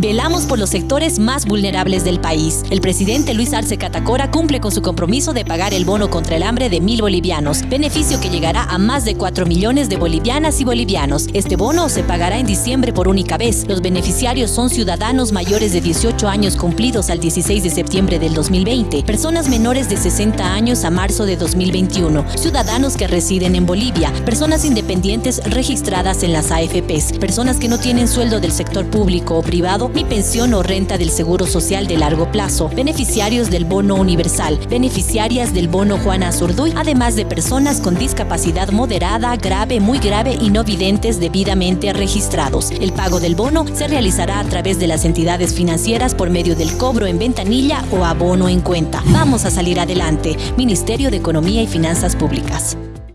Velamos por los sectores más vulnerables del país. El presidente Luis Arce Catacora cumple con su compromiso de pagar el bono contra el hambre de mil bolivianos, beneficio que llegará a más de 4 millones de bolivianas y bolivianos. Este bono se pagará en diciembre por única vez. Los beneficiarios son ciudadanos mayores de 18 años cumplidos al 16 de septiembre del 2020, personas menores de 60 años a marzo de 2021, ciudadanos que residen en Bolivia, personas independientes registradas en las AFPs, personas que no tienen sueldo del sector público o privado ni pensión o renta del Seguro Social de largo plazo, beneficiarios del bono universal, beneficiarias del bono Juana Azurduy, además de personas con discapacidad moderada, grave, muy grave y no videntes debidamente registrados. El pago del bono se realizará a través de las entidades financieras por medio del cobro en ventanilla o abono en cuenta. Vamos a salir adelante. Ministerio de Economía y Finanzas Públicas.